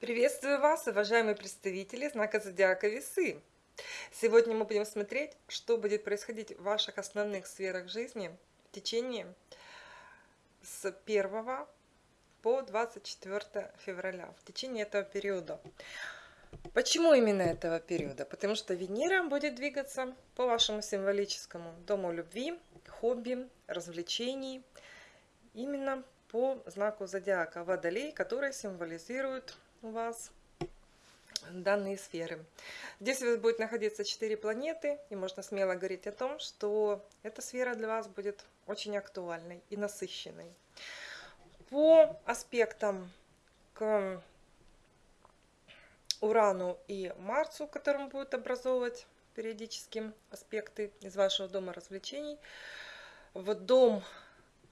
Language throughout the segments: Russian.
Приветствую вас, уважаемые представители знака Зодиака Весы. Сегодня мы будем смотреть, что будет происходить в ваших основных сферах жизни в течение с 1 по 24 февраля, в течение этого периода. Почему именно этого периода? Потому что Венера будет двигаться по вашему символическому дому любви, хобби, развлечений, именно по знаку зодиака Водолей, который символизирует у вас данные сферы. Здесь у вас будет находиться 4 планеты, и можно смело говорить о том, что эта сфера для вас будет очень актуальной и насыщенной. По аспектам к Урану и Марсу, которым будут образовывать периодически аспекты из вашего дома развлечений, в дом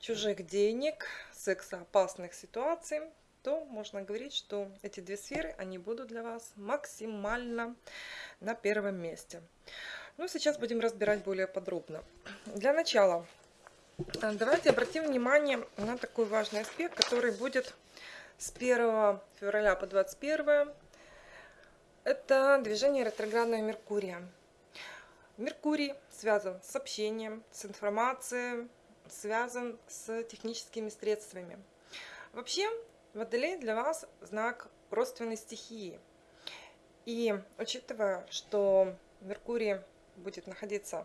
чужих денег, сексоопасных ситуаций, то можно говорить, что эти две сферы, они будут для вас максимально на первом месте. Ну, сейчас будем разбирать более подробно. Для начала э, давайте обратим внимание на такой важный аспект, который будет с 1 февраля по 21. Это движение ретроградного Меркурия. Меркурий связан с общением, с информацией, связан с техническими средствами. Вообще, Водолей для вас знак родственной стихии. И учитывая, что Меркурий будет находиться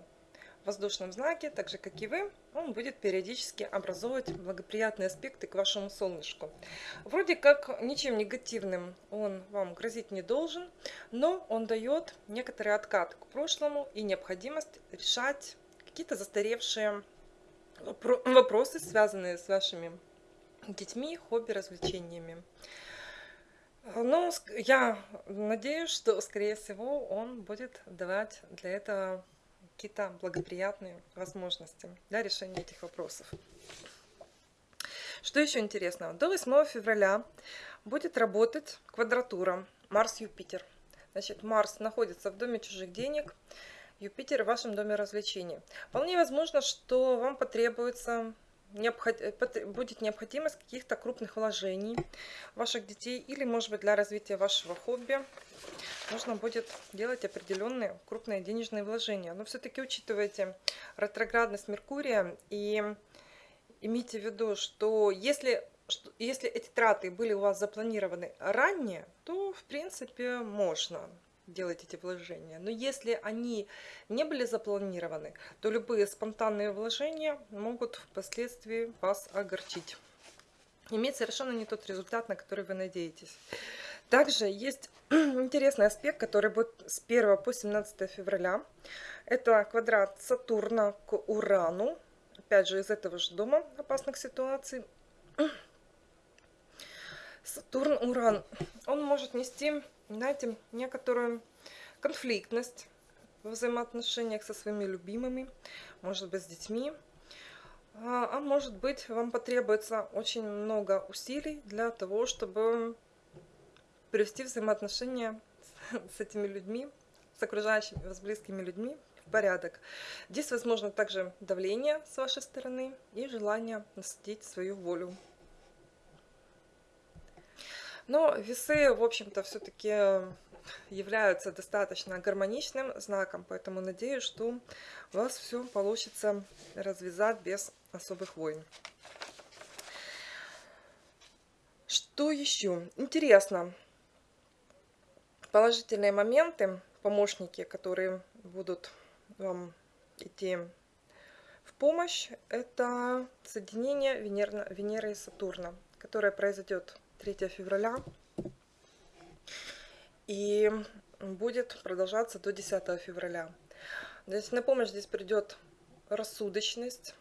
в воздушном знаке, так же как и вы, он будет периодически образовывать благоприятные аспекты к вашему солнышку. Вроде как ничем негативным он вам грозить не должен, но он дает некоторый откат к прошлому и необходимость решать какие-то застаревшие вопросы, связанные с вашими детьми, хобби, развлечениями. Но я надеюсь, что, скорее всего, он будет давать для этого какие-то благоприятные возможности для решения этих вопросов. Что еще интересного? До 8 февраля будет работать квадратура Марс-Юпитер. Значит, Марс находится в доме чужих денег, Юпитер в вашем доме развлечений. Вполне возможно, что вам потребуется будет необходимость каких-то крупных вложений ваших детей или, может быть, для развития вашего хобби нужно будет делать определенные крупные денежные вложения. Но все-таки учитывайте ретроградность Меркурия и имейте в виду, что если, что если эти траты были у вас запланированы ранее, то, в принципе, можно делать эти вложения. Но если они не были запланированы, то любые спонтанные вложения могут впоследствии вас огорчить. Иметь совершенно не тот результат, на который вы надеетесь. Также есть интересный аспект, который будет с 1 по 17 февраля. Это квадрат Сатурна к Урану. Опять же, из этого же дома опасных ситуаций. Сатурн-Уран, он может нести знаете, некоторую конфликтность в взаимоотношениях со своими любимыми, может быть, с детьми. А, а может быть, вам потребуется очень много усилий для того, чтобы привести взаимоотношения с этими людьми, с окружающими с близкими людьми в порядок. Здесь возможно также давление с вашей стороны и желание насадить свою волю. Но весы, в общем-то, все-таки являются достаточно гармоничным знаком, поэтому надеюсь, что у вас все получится развязать без особых войн. Что еще? Интересно. Положительные моменты, помощники, которые будут вам идти в помощь, это соединение Венеры и Сатурна, которое произойдет 3 февраля. И будет продолжаться до 10 февраля. Здесь на помощь здесь придет рассудочность,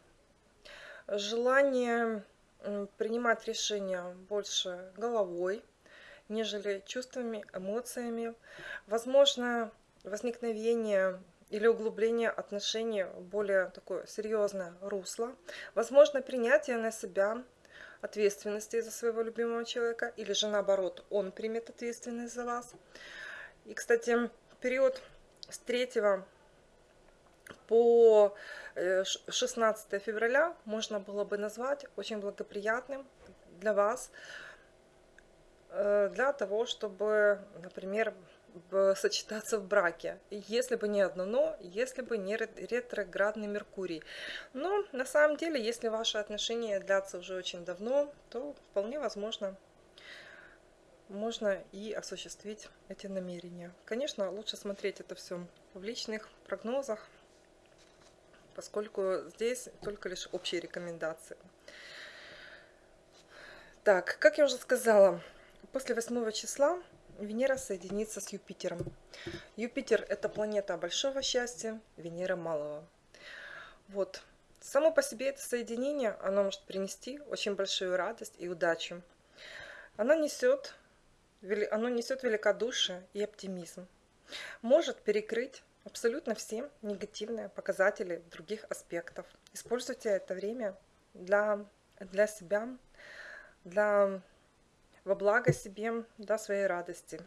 желание принимать решения больше головой, нежели чувствами, эмоциями. Возможно, возникновение или углубление отношений в более такое серьезное русло. Возможно, принятие на себя ответственности за своего любимого человека, или же наоборот, он примет ответственность за вас. И, кстати, период с 3 по 16 э, февраля можно было бы назвать очень благоприятным для вас э, для того, чтобы, например, сочетаться в браке. Если бы не одно но, если бы не ре- ретроградный Меркурий. Но на самом деле, если ваши отношения длятся уже очень давно, то вполне возможно можно и осуществить эти намерения. Конечно, лучше смотреть это все в личных прогнозах, поскольку здесь только лишь общие рекомендации. Так, как я уже сказала, после 8 числа Венера соединится с Юпитером. Юпитер – это планета большого счастья, Венера – малого. Вот. Само по себе это соединение, оно может принести очень большую радость и удачу. Оно несет, оно несет великодушие и оптимизм. Может перекрыть абсолютно все негативные показатели других аспектов. Используйте это время для, для себя, для, во благо себе, для своей радости.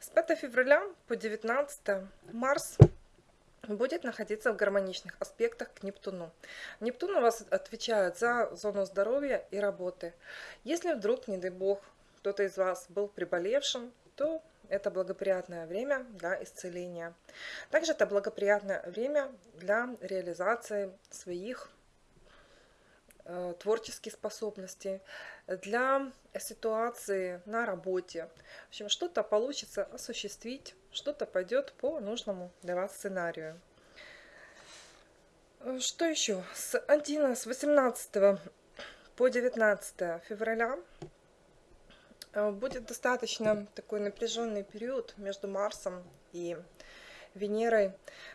С 5 февраля по 19 Марс будет находиться в гармоничных аспектах к Нептуну. Нептун у вас отвечает за зону здоровья и работы. Если вдруг, не дай бог, кто-то из вас был приболевшим, то это благоприятное время для исцеления. Также это благоприятное время для реализации своих э, творческих способностей, для ситуации на работе. В общем, что-то получится осуществить, что-то пойдет по нужному для вас сценарию. Что еще? С 11, с 18 по 19 февраля Э, будет достаточно такой напряженный период между Марсом и Венерой,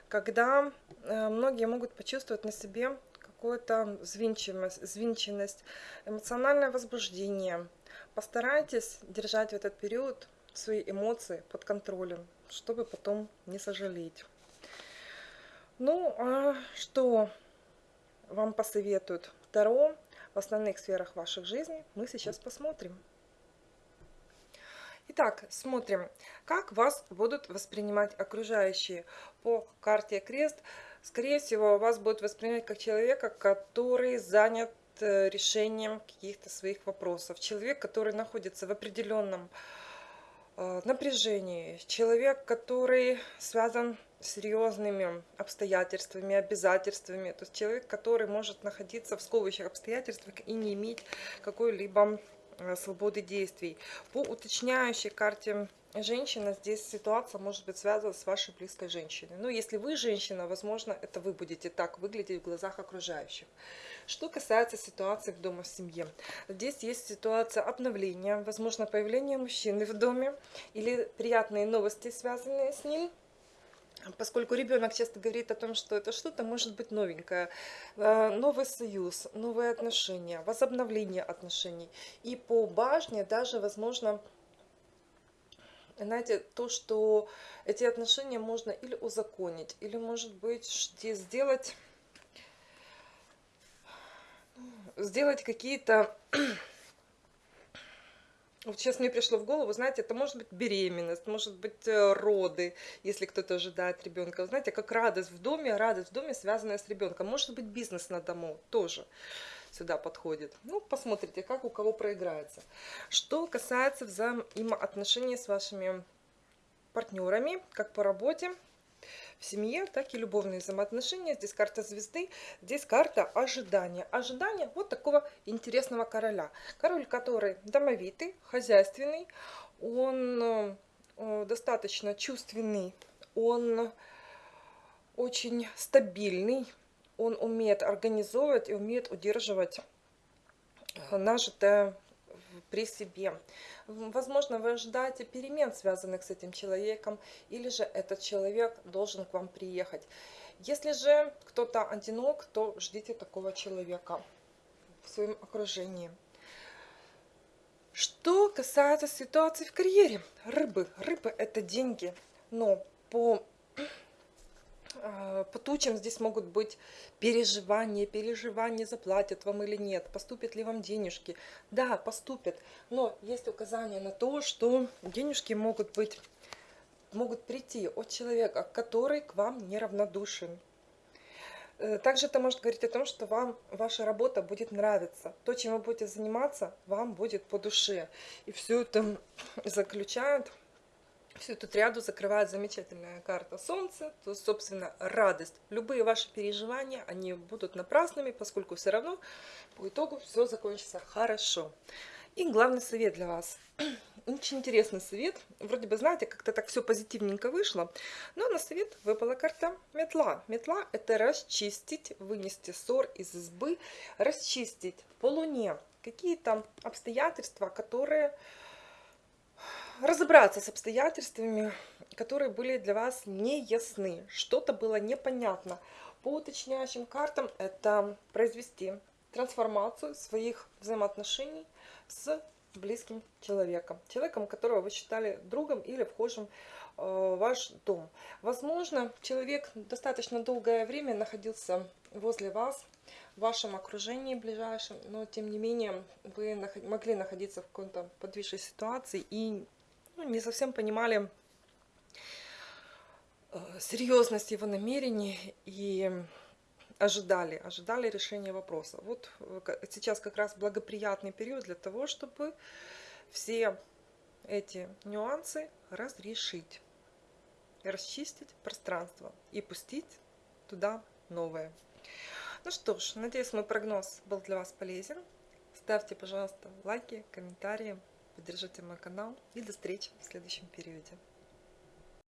когда э, многие могут почувствовать на себе какую-то звинченность, эмоциональное возбуждение. Постарайтесь держать в этот период свои эмоции под контролем, чтобы потом не сожалеть. Ну, а что вам посоветуют Таро в основных сферах ваших жизни, мы сейчас посмотрим. Итак, смотрим, как вас будут воспринимать окружающие. По карте крест, скорее всего, вас будут воспринимать как человека, который занят э, решением каких-то своих вопросов. Человек, который находится в определенном э, напряжении. Человек, который связан с серьезными обстоятельствами, обязательствами. То есть человек, который может находиться в сковывающих обстоятельствах и не иметь какой-либо свободы действий. По уточняющей карте женщина, здесь ситуация может быть связана с вашей близкой женщиной. Но если вы женщина, возможно, это вы будете так выглядеть в глазах окружающих. Что касается ситуации в доме в семье. Здесь есть ситуация обновления, возможно, появление мужчины в доме или приятные новости, связанные с ним – поскольку ребенок часто говорит о том, что это что-то может быть новенькое, э, новый союз, новые отношения, возобновление отношений. И по башне даже, возможно, знаете, то, что эти отношения можно или узаконить, или, может быть, сделать, сделать какие-то вот сейчас мне пришло в голову, знаете, это может быть беременность, может быть э, роды, если кто-то ожидает ребенка. Знаете, как радость в доме, радость в доме, связанная с ребенком. Может быть бизнес на дому тоже сюда подходит. Ну, посмотрите, как у кого проиграется. Что касается взаимоотношений с вашими партнерами, как по работе, в семье, так и любовные взаимоотношения. Здесь карта звезды, здесь карта ожидания. Ожидание вот такого интересного короля. Король, который домовитый, хозяйственный, он э, достаточно чувственный, он очень стабильный, он умеет организовывать и умеет удерживать нажитое при себе. Возможно, вы ожидаете перемен, связанных с этим человеком, или же этот человек должен к вам приехать. Если же кто-то одинок, то ждите такого человека в своем окружении. Что касается ситуации в карьере, рыбы. Рыбы это деньги, но по по тучам здесь могут быть переживания, переживания, заплатят вам или нет, поступят ли вам денежки. Да, поступят, но есть указание на то, что денежки могут быть, могут прийти от человека, который к вам неравнодушен. Э, Также это может говорить о том, что вам ваша работа будет нравиться. То, чем вы будете заниматься, вам будет по душе. И все это заключает, всю эту ряду закрывает замечательная карта Солнца, то, собственно, радость. Любые ваши переживания, они будут напрасными, поскольку все равно по итогу все закончится хорошо. И главный совет для вас. Очень интересный совет. Вроде бы, знаете, как-то так все позитивненько вышло. Но на совет выпала карта метла. Метла – это расчистить, вынести ссор из избы, расчистить по луне какие-то обстоятельства, которые... Разобраться с обстоятельствами, которые были для вас неясны. Что-то было непонятно. По уточняющим картам это произвести трансформацию своих взаимоотношений с близким человеком, человеком, которого вы считали другом или вхожим э, в ваш дом. Возможно, человек достаточно долгое время находился возле вас, в вашем окружении ближайшем, но тем не менее вы могли находиться в какой-то подвижной ситуации и ну, не совсем понимали э, серьезность его намерений и ожидали, ожидали решения вопроса. Вот э, сейчас как раз благоприятный период для того, чтобы все эти нюансы разрешить, расчистить пространство и пустить туда новое. Ну что ж, надеюсь, мой прогноз был для вас полезен. Ставьте, пожалуйста, лайки, комментарии, поддержите мой канал и до встречи в следующем периоде.